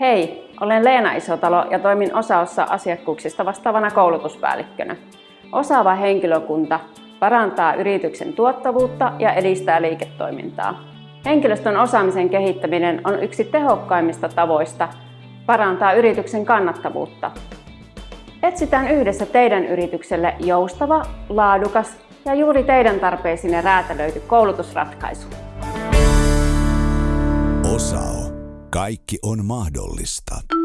Hei, olen Leena Isotalo ja toimin osaossa asiakkuuksista vastaavana koulutuspäällikkönä. Osaava henkilökunta parantaa yrityksen tuottavuutta ja edistää liiketoimintaa. Henkilöstön osaamisen kehittäminen on yksi tehokkaimmista tavoista parantaa yrityksen kannattavuutta. Etsitään yhdessä teidän yritykselle joustava, laadukas ja juuri teidän tarpeisiin räätälöity koulutusratkaisu. Kaikki on mahdollista.